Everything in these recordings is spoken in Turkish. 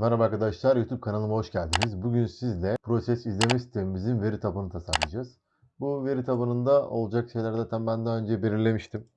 Merhaba arkadaşlar, YouTube kanalıma hoş geldiniz. Bugün sizle proses izleme sistemimizin veri tabanını tasarlayacağız. Bu veri tabanında olacak şeyler zaten ben daha önce belirlemiştim.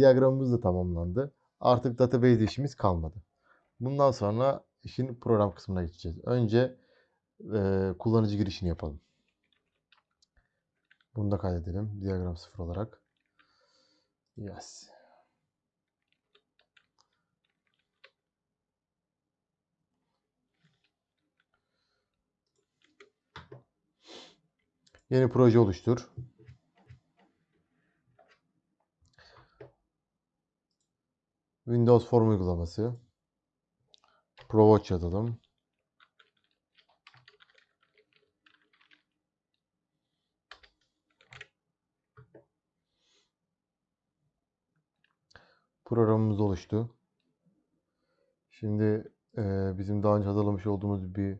Diyagramımız da tamamlandı. Artık database işimiz kalmadı. Bundan sonra işin program kısmına geçeceğiz. Önce eee, kullanıcı girişini yapalım. Bunu da kaydedelim. Diyagram sıfır olarak. Yes. Yeni proje oluştur. Windows Form uygulaması. ProWatch yazalım. Programımız oluştu. Şimdi eee, bizim daha önce hazırlamış olduğumuz bir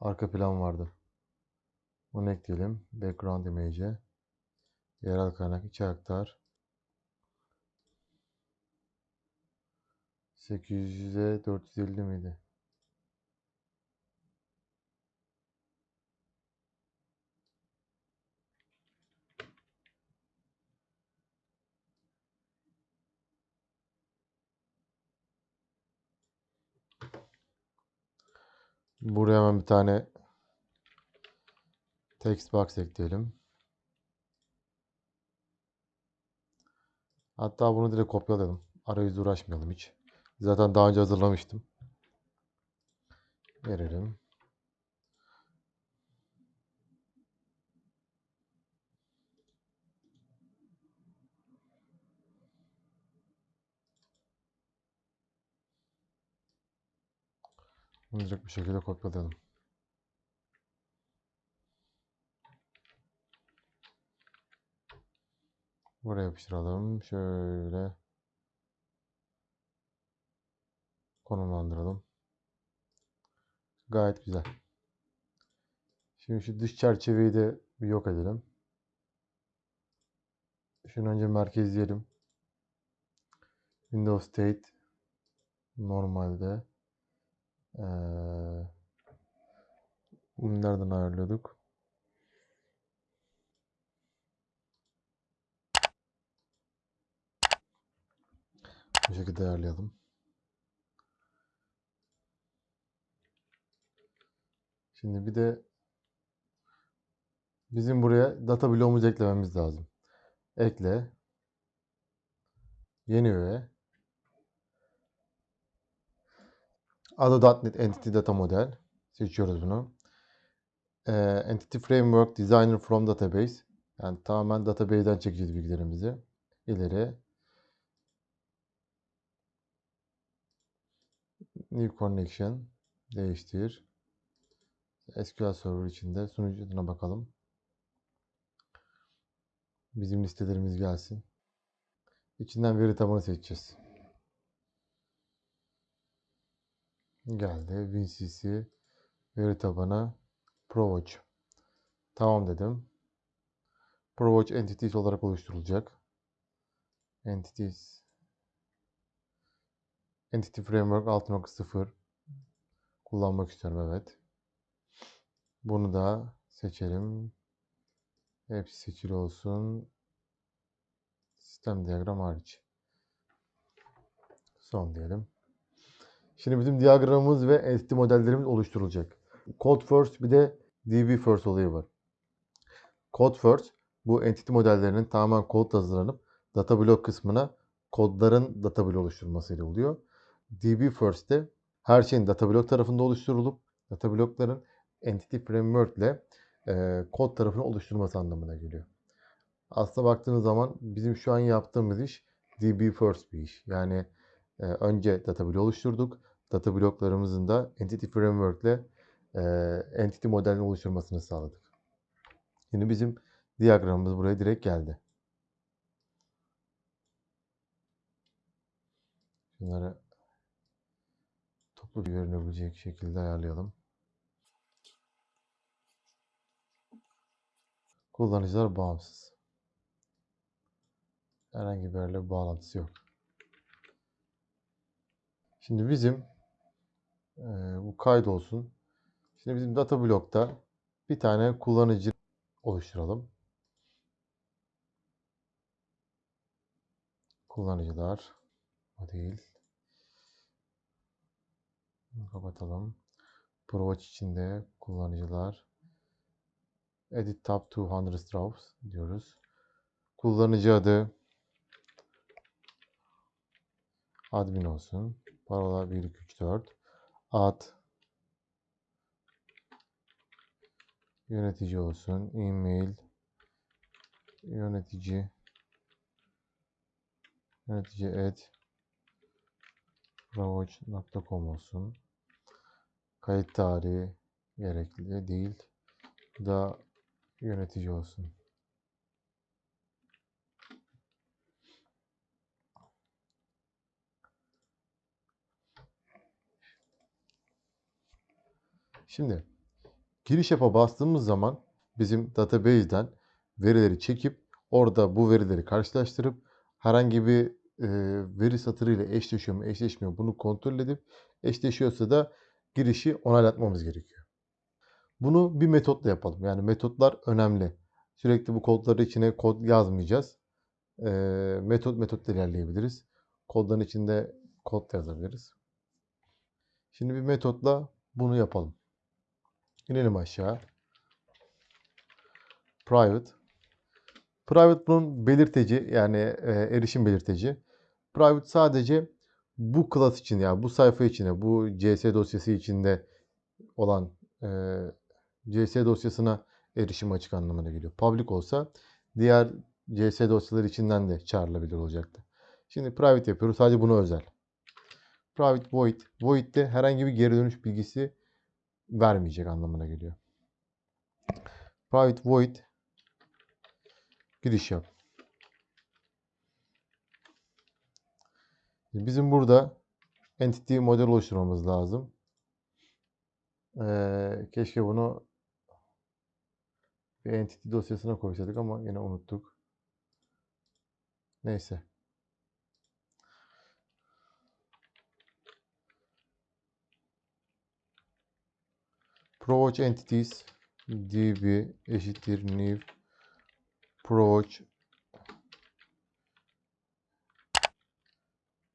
arka plan vardı. Onu ekleyelim. Background image'e. Yerel kaynak içe aktar. 800'e 450 miydi? Buraya hemen bir tane text box ekleyelim. Hatta bunu direkt kopyalayalım. Arayüzle uğraşmayalım hiç. Zaten daha önce hazırlamıştım. Verelim. Direkt bir şekilde kopyalayalım. Buraya yapıştıralım. Şöyle konumlandıralım. Gayet güzel. Şimdi şu dış çerçeveyi de bir yok edelim. Şunu önce merkezleyelim. Windows State normalde eee bunu nereden ayarlıyorduk? Bu şekilde ayarlayalım. Şimdi bir de bizim buraya data bloğumuzu eklememiz lazım. Ekle. Yeni öğe. Ado.NET Entity Data Model. Seçiyoruz bunu. Ee, Entity Framework Designer from Database. Yani tamamen database'den çekeceğiz bilgilerimizi. İleri. New Connection. Değiştir. SQL Server içinde sunucuna bakalım. Bizim listelerimiz gelsin. İçinden veri tabanı seçeceğiz. Geldi. WinCC veri tabanı ProWatch. Tamam dedim. ProWatch Entities olarak oluşturulacak. Entities Entity Framework 6.0 kullanmak istiyorum evet. Bunu da seçelim. Hepsi seçili olsun. Sistem diyagram hariç. Son diyelim. Şimdi bizim diyagramımız ve entity modellerimiz oluşturulacak. Code first bir de DB first olayı var. Code first bu entity modellerinin tamamen kod hazırlanıp data block kısmına kodların data block oluşturulmasıyla oluyor. DB first de her şeyin data block tarafında oluşturulup data blockların entity framework ile e, kod tarafını oluşturması anlamına geliyor. Aslında baktığınız zaman bizim şu an yaptığımız iş DB first bir iş. Yani e, önce data block oluşturduk. Data blocklarımızın da entity framework ile e, entity modelini oluşturmasını sağladık. Şimdi bizim diyagramımız buraya direkt geldi. Bunları toplu görünebilecek şekilde ayarlayalım. Kullanıcılar bağımsız. Herhangi bir yerle bağlantısı yok. Şimdi bizim e, bu kaydolsun. Şimdi bizim data blokta bir tane kullanıcı oluşturalım. Kullanıcılar. O değil. Kapatalım. ProWatch içinde kullanıcılar. Edit tab 200 rows diyoruz. Kullanıcı adı admin olsun. Parola 1 2 3 4. Ad yönetici olsun. E-mail yönetici yönetici et ravage.com olsun. Kayıt tarihi gerekli değil. Da yönetici olsun. Şimdi giriş yapa bastığımız zaman bizim database'den verileri çekip orada bu verileri karşılaştırıp herhangi bir e, veri satırıyla eşleşiyor mu eşleşmiyor mu bunu kontrol edip eşleşiyorsa da girişi onaylatmamız gerekiyor. Bunu bir metotla yapalım. Yani metotlar önemli. Sürekli bu kodları içine kod yazmayacağız. E, metot metotla ilerleyebiliriz. Kodların içinde kod yazabiliriz. Şimdi bir metotla bunu yapalım. İnelim aşağı. Private. Private bunun belirteci yani e, erişim belirteci. Private sadece bu class için yani bu sayfa içine bu CS dosyası içinde olan e, CS dosyasına erişim açık anlamına geliyor. Public olsa diğer CS dosyaları içinden de çağrılabilir olacaktı. Şimdi private yapıyoruz. Sadece buna özel. Private void. Void de herhangi bir geri dönüş bilgisi vermeyecek anlamına geliyor. Private void giriş yap. Bizim burada entity model oluşturmamız lazım. Ee, keşke bunu bir entity dosyasına koysaydık ama yine unuttuk. Neyse. ProWatch Entities db eşittir new ProWatch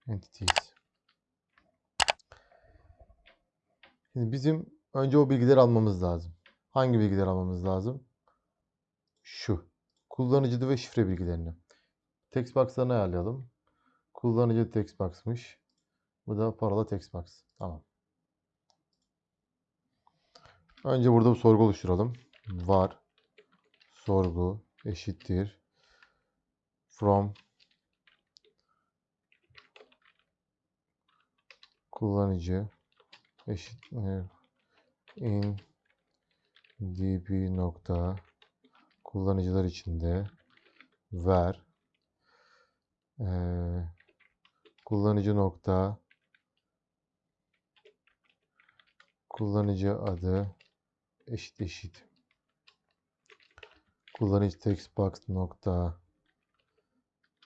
Entities. Şimdi bizim önce o bilgileri almamız lazım. Hangi bilgileri almamız lazım? Şu. Kullanıcı adı ve şifre bilgilerini. Text box'larını ayarlayalım. Kullanıcı box'mış. Bu da parola text box. Tamam. Önce burada bir sorgu oluşturalım. Var sorgu eşittir from kullanıcı eşittir in db nokta kullanıcılar içinde ver. Eee, kullanıcı nokta kullanıcı adı eşit eşit. Kullanıcı text box nokta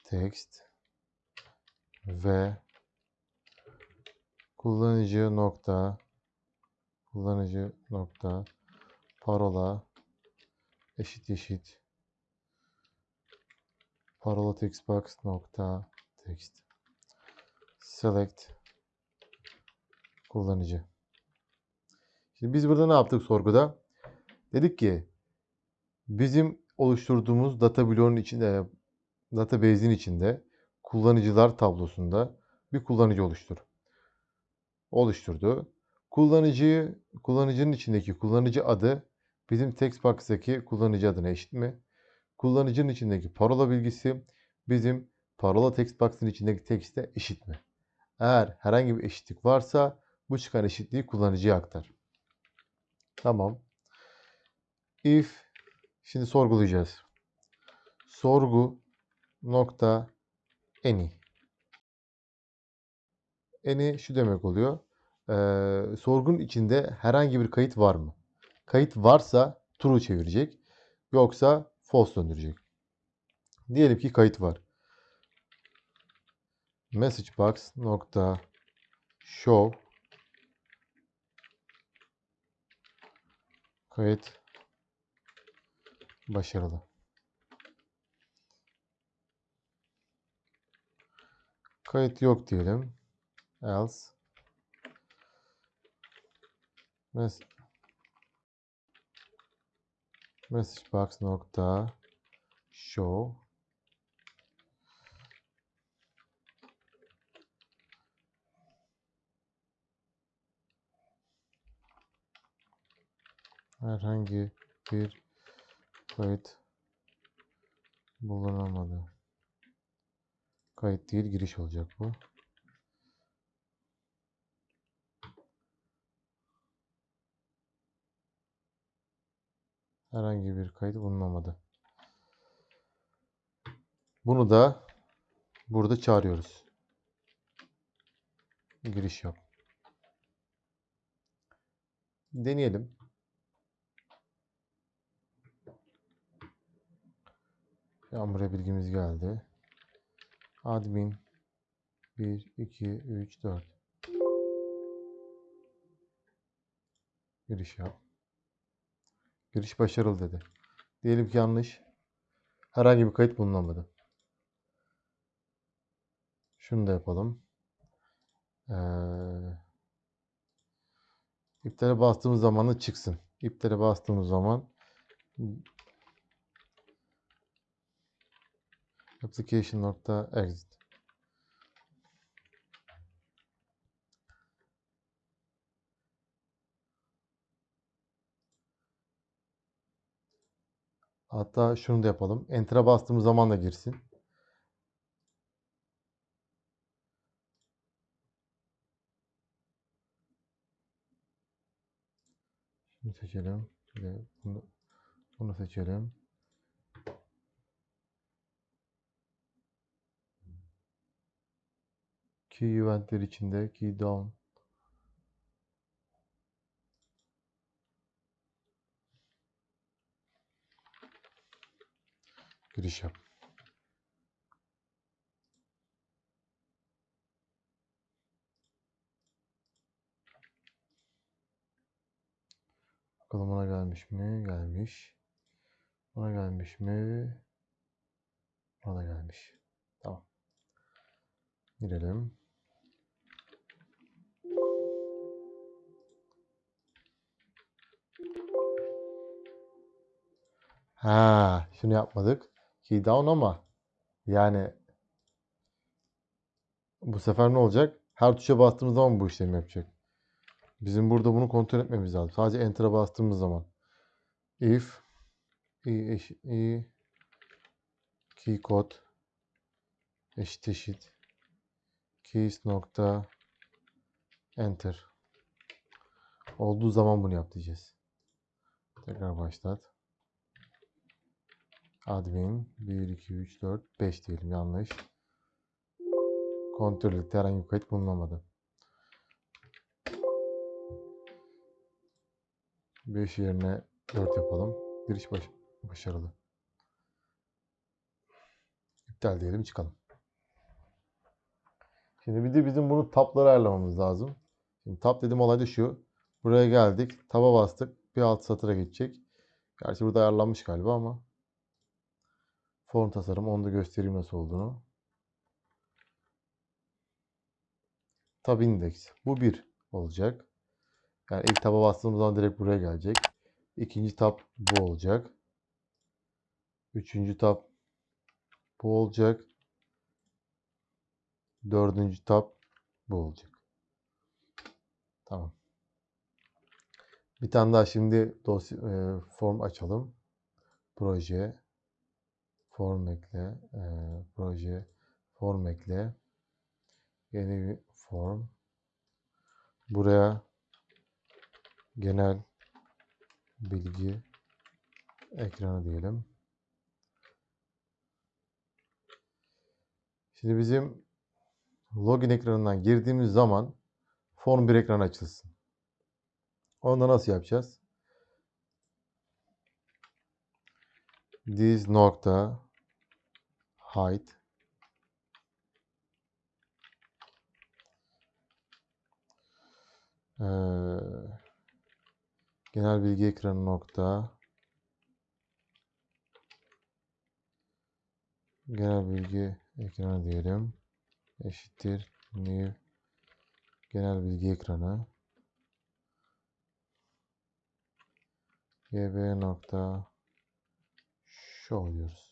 text ve kullanıcı nokta kullanıcı nokta parola eşit eşit parola text box nokta text select kullanıcı. Şimdi biz burada ne yaptık sorguda? Dedik ki bizim oluşturduğumuz data bloğunun içinde database'in içinde kullanıcılar tablosunda bir kullanıcı oluştur. Oluşturdu. Kullanıcıyı kullanıcının içindeki kullanıcı adı bizim text box'taki kullanıcı adına eşit mi? Kullanıcının içindeki parola bilgisi bizim parola text box'ın içindeki text'e eşit mi? Eğer herhangi bir eşitlik varsa bu çıkan eşitliği kullanıcıya aktar. Tamam. If şimdi sorgulayacağız. Sorgu nokta any. Any şu demek oluyor. Ee, sorgunun içinde herhangi bir kayıt var mı? Kayıt varsa true çevirecek. Yoksa false döndürecek. Diyelim ki kayıt var. Message box nokta show kayıt başarılı. Kayıt yok diyelim. Else message box nokta show herhangi bir kayıt bulunamadı. Kayıt değil giriş olacak bu. Herhangi bir kayıt bulunamadı. Bunu da burada çağırıyoruz. Giriş yap. Deneyelim. Buraya bilgimiz geldi. Admin 1, 2, 3, 4. Giriş yap. Giriş başarılı dedi. Diyelim ki yanlış. Herhangi bir kayıt bulunamadı. Şunu da yapalım. Ee, iptale bastığımız zaman da çıksın. İptale bastığımız zaman application.exit Hatta şunu da yapalım. Enter'a bastığımız zaman da girsin. Şunu seçelim. Bunu, bunu seçelim. Key eventler içinde key down giriş yap. Bakalım ona gelmiş mi? Gelmiş. Ona gelmiş mi? Ona gelmiş. Tamam. Girelim. Ha, şunu yapmadık. Key down ama yani bu sefer ne olacak? Her tuşa bastığımız zaman bu işlemi yapacak. Bizim burada bunu kontrol etmemiz lazım. Sadece enter'a bastığımız zaman. If i eş, i key kod eşit eşit keys nokta enter olduğu zaman bunu yap diyeceğiz. Tekrar başlat. Admin 1 2 3 4 5 diyelim yanlış. Kontrol etti herhangi bir kayıt bulunamadı. 5 yerine 4 yapalım. Giriş baş başarılı. İptal diyelim çıkalım. Şimdi bir de bizim bunu tapları ayarlamamız lazım. Şimdi tap dediğim olay da şu. Buraya geldik. Taba bastık. Bir alt satıra geçecek. Gerçi burada ayarlanmış galiba ama. Form tasarım. Onu da göstereyim nasıl olduğunu. Tab index. Bu 1 olacak. Yani ilk taba bastığımız zaman direkt buraya gelecek. İkinci tab bu olacak. Üçüncü tab bu olacak. Dördüncü tab bu olacak. Tamam. Bir tane daha şimdi dosya e, form açalım. Proje form ekle e, proje form ekle yeni form buraya genel bilgi ekranı diyelim. Şimdi bizim login ekranından girdiğimiz zaman form bir ekran açılsın. Onu nasıl yapacağız? This nokta height ee, genel bilgi ekranı nokta. Genel bilgi ekranı diyelim. Eşittir. New. Genel bilgi ekranı. Gb nokta. Show diyoruz.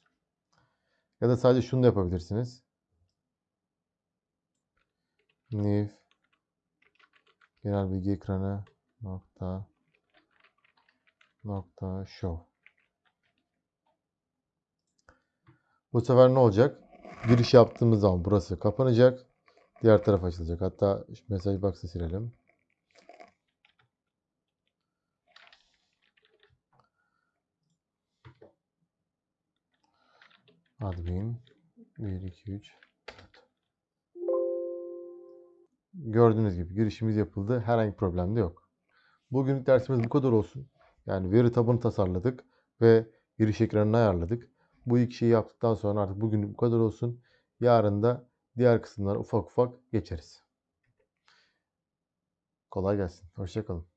Ya da sadece şunu da yapabilirsiniz. New genel bilgi ekranı nokta nokta show. Bu sefer ne olacak? Giriş yaptığımız zaman burası kapanacak. Diğer taraf açılacak. Hatta mesaj box'ı silelim. Admin 1 2 3 Gördüğünüz gibi girişimiz yapıldı. Herhangi bir problem de yok. Bugünlük dersimiz bu kadar olsun. Yani veri tabanı tasarladık ve giriş ekranını ayarladık. Bu iki şeyi yaptıktan sonra artık bugünlük bu kadar olsun. Yarın da diğer kısımlara ufak ufak geçeriz. Kolay gelsin. Hoşçakalın.